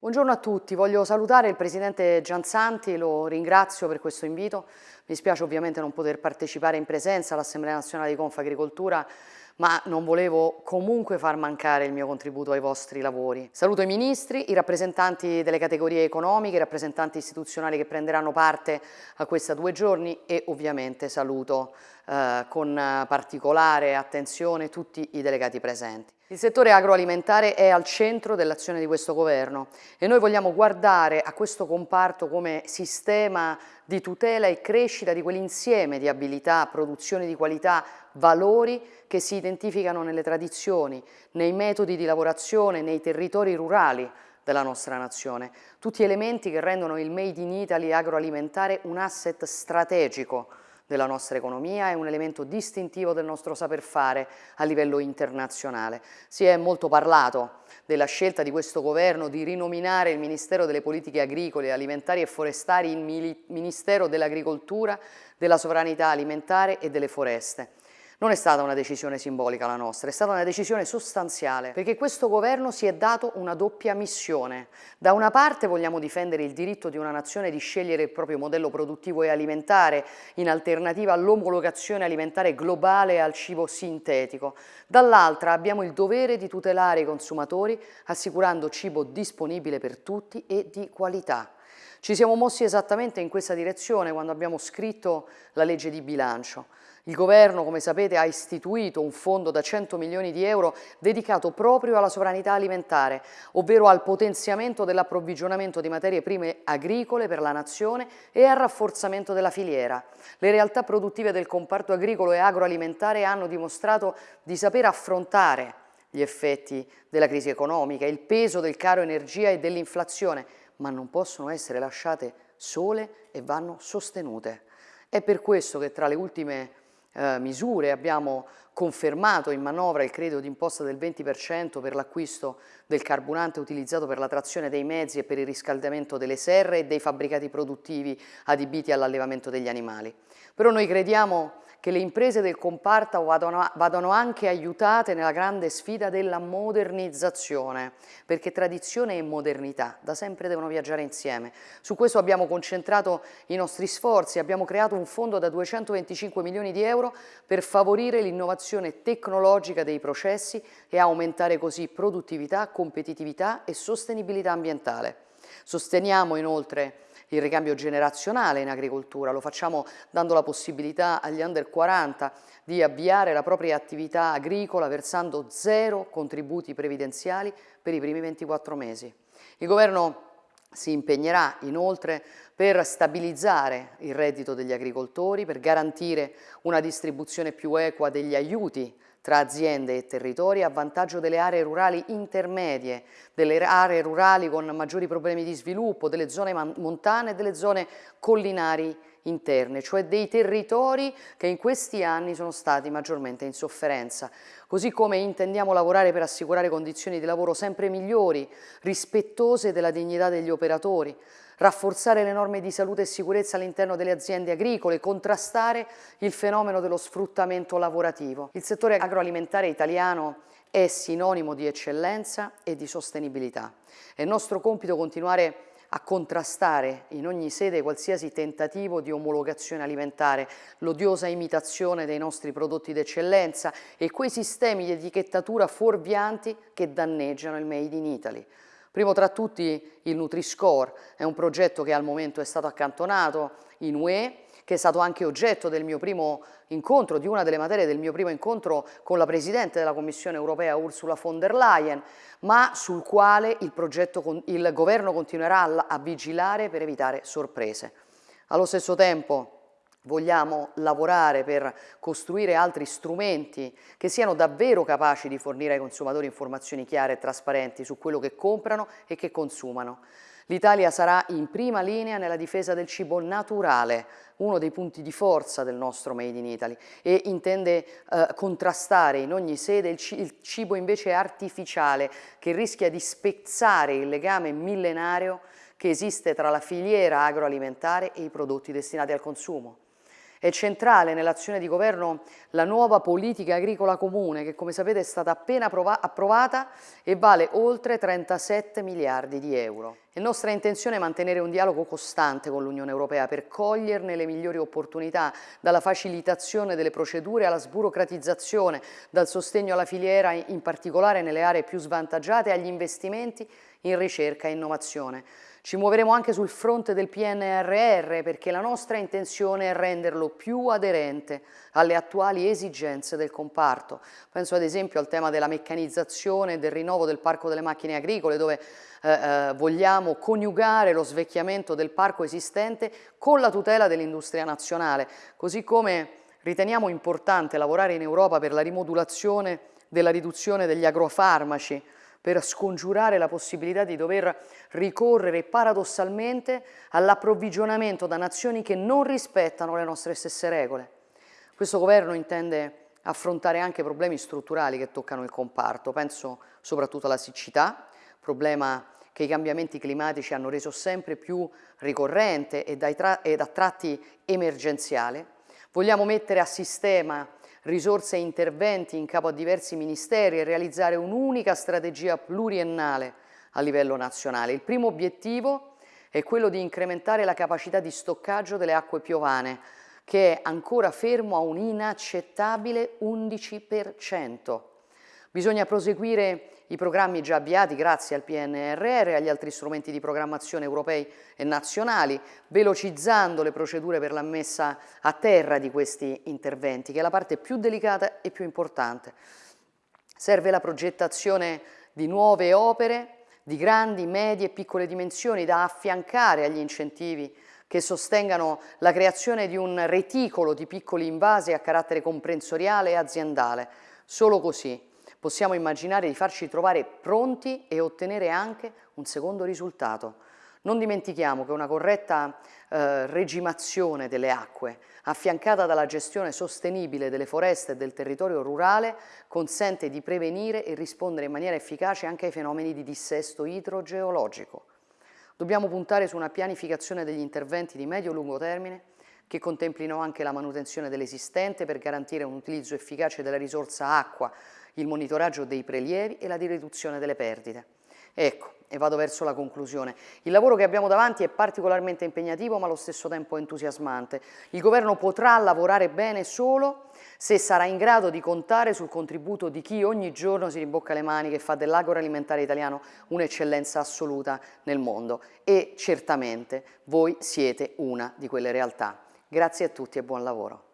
Buongiorno a tutti, voglio salutare il Presidente Gianzanti, lo ringrazio per questo invito. Mi spiace ovviamente non poter partecipare in presenza all'Assemblea Nazionale di Confagricoltura, ma non volevo comunque far mancare il mio contributo ai vostri lavori. Saluto i ministri, i rappresentanti delle categorie economiche, i rappresentanti istituzionali che prenderanno parte a questi due giorni e ovviamente saluto eh, con particolare attenzione tutti i delegati presenti. Il settore agroalimentare è al centro dell'azione di questo governo e noi vogliamo guardare a questo comparto come sistema di tutela e crescita di quell'insieme di abilità, produzioni di qualità, valori che si identificano nelle tradizioni, nei metodi di lavorazione, nei territori rurali della nostra nazione. Tutti elementi che rendono il Made in Italy agroalimentare un asset strategico della nostra economia, è un elemento distintivo del nostro saper fare a livello internazionale. Si è molto parlato della scelta di questo governo di rinominare il Ministero delle Politiche Agricole, Alimentari e Forestali in Ministero dell'Agricoltura, della Sovranità Alimentare e delle Foreste. Non è stata una decisione simbolica la nostra, è stata una decisione sostanziale, perché questo governo si è dato una doppia missione. Da una parte vogliamo difendere il diritto di una nazione di scegliere il proprio modello produttivo e alimentare in alternativa all'omologazione alimentare globale e al cibo sintetico. Dall'altra abbiamo il dovere di tutelare i consumatori assicurando cibo disponibile per tutti e di qualità. Ci siamo mossi esattamente in questa direzione quando abbiamo scritto la legge di bilancio. Il governo, come sapete, ha istituito un fondo da 100 milioni di euro dedicato proprio alla sovranità alimentare, ovvero al potenziamento dell'approvvigionamento di materie prime agricole per la nazione e al rafforzamento della filiera. Le realtà produttive del comparto agricolo e agroalimentare hanno dimostrato di saper affrontare gli effetti della crisi economica, il peso del caro energia e dell'inflazione, ma non possono essere lasciate sole e vanno sostenute. È per questo che tra le ultime eh, misure, abbiamo confermato in manovra il credito d'imposta del 20% per l'acquisto del carburante utilizzato per la trazione dei mezzi e per il riscaldamento delle serre e dei fabbricati produttivi adibiti all'allevamento degli animali. Però noi crediamo che le imprese del comparto vadano, vadano, anche aiutate nella grande sfida della modernizzazione, perché tradizione e modernità da sempre devono viaggiare insieme. Su questo abbiamo concentrato i nostri sforzi, abbiamo creato un fondo da 225 milioni di euro per favorire l'innovazione tecnologica dei processi e aumentare così produttività, competitività e sostenibilità ambientale. Sosteniamo inoltre il ricambio generazionale in agricoltura, lo facciamo dando la possibilità agli under 40 di avviare la propria attività agricola versando zero contributi previdenziali per i primi 24 mesi. Il governo si impegnerà inoltre per stabilizzare il reddito degli agricoltori, per garantire una distribuzione più equa degli aiuti tra aziende e territori a vantaggio delle aree rurali intermedie, delle aree rurali con maggiori problemi di sviluppo, delle zone montane e delle zone collinari interne, cioè dei territori che in questi anni sono stati maggiormente in sofferenza. Così come intendiamo lavorare per assicurare condizioni di lavoro sempre migliori, rispettose della dignità degli operatori, rafforzare le norme di salute e sicurezza all'interno delle aziende agricole, contrastare il fenomeno dello sfruttamento lavorativo. Il settore agroalimentare italiano è sinonimo di eccellenza e di sostenibilità. È nostro compito continuare a contrastare in ogni sede qualsiasi tentativo di omologazione alimentare, l'odiosa imitazione dei nostri prodotti d'eccellenza e quei sistemi di etichettatura fuorvianti che danneggiano il Made in Italy. Primo tra tutti il Nutri-Score, è un progetto che al momento è stato accantonato in UE, che è stato anche oggetto del mio primo incontro, di una delle materie del mio primo incontro con la Presidente della Commissione europea Ursula von der Leyen, ma sul quale il, progetto, il governo continuerà a vigilare per evitare sorprese. Allo stesso tempo vogliamo lavorare per costruire altri strumenti che siano davvero capaci di fornire ai consumatori informazioni chiare e trasparenti su quello che comprano e che consumano. L'Italia sarà in prima linea nella difesa del cibo naturale, uno dei punti di forza del nostro Made in Italy e intende eh, contrastare in ogni sede il, il cibo invece artificiale che rischia di spezzare il legame millenario che esiste tra la filiera agroalimentare e i prodotti destinati al consumo. È centrale nell'azione di governo la nuova politica agricola comune che come sapete è stata appena approvata e vale oltre 37 miliardi di euro. È nostra intenzione mantenere un dialogo costante con l'Unione Europea per coglierne le migliori opportunità, dalla facilitazione delle procedure alla sburocratizzazione, dal sostegno alla filiera in particolare nelle aree più svantaggiate agli investimenti in ricerca e innovazione. Ci muoveremo anche sul fronte del PNRR perché la nostra intenzione è renderlo più aderente alle attuali esigenze del comparto. Penso ad esempio al tema della meccanizzazione e del rinnovo del parco delle macchine agricole dove eh, eh, vogliamo coniugare lo svecchiamento del parco esistente con la tutela dell'industria nazionale, così come riteniamo importante lavorare in Europa per la rimodulazione della riduzione degli agrofarmaci, per scongiurare la possibilità di dover ricorrere paradossalmente all'approvvigionamento da nazioni che non rispettano le nostre stesse regole. Questo governo intende affrontare anche problemi strutturali che toccano il comparto, penso soprattutto alla siccità, problema che i cambiamenti climatici hanno reso sempre più ricorrente ed a tratti emergenziale. Vogliamo mettere a sistema risorse e interventi in capo a diversi ministeri e realizzare un'unica strategia pluriennale a livello nazionale. Il primo obiettivo è quello di incrementare la capacità di stoccaggio delle acque piovane, che è ancora fermo a un inaccettabile 11%. Bisogna proseguire i programmi già avviati grazie al PNRR e agli altri strumenti di programmazione europei e nazionali, velocizzando le procedure per la messa a terra di questi interventi, che è la parte più delicata e più importante. Serve la progettazione di nuove opere di grandi, medie e piccole dimensioni da affiancare agli incentivi che sostengano la creazione di un reticolo di piccoli invasi a carattere comprensoriale e aziendale. Solo così possiamo immaginare di farci trovare pronti e ottenere anche un secondo risultato. Non dimentichiamo che una corretta eh, regimazione delle acque, affiancata dalla gestione sostenibile delle foreste e del territorio rurale, consente di prevenire e rispondere in maniera efficace anche ai fenomeni di dissesto idrogeologico. Dobbiamo puntare su una pianificazione degli interventi di medio-lungo termine che contemplino anche la manutenzione dell'esistente per garantire un utilizzo efficace della risorsa acqua il monitoraggio dei prelievi e la riduzione delle perdite. Ecco, e vado verso la conclusione. Il lavoro che abbiamo davanti è particolarmente impegnativo ma allo stesso tempo entusiasmante. Il Governo potrà lavorare bene solo se sarà in grado di contare sul contributo di chi ogni giorno si ribocca le maniche e fa dell'agroalimentare italiano un'eccellenza assoluta nel mondo e certamente voi siete una di quelle realtà. Grazie a tutti e buon lavoro.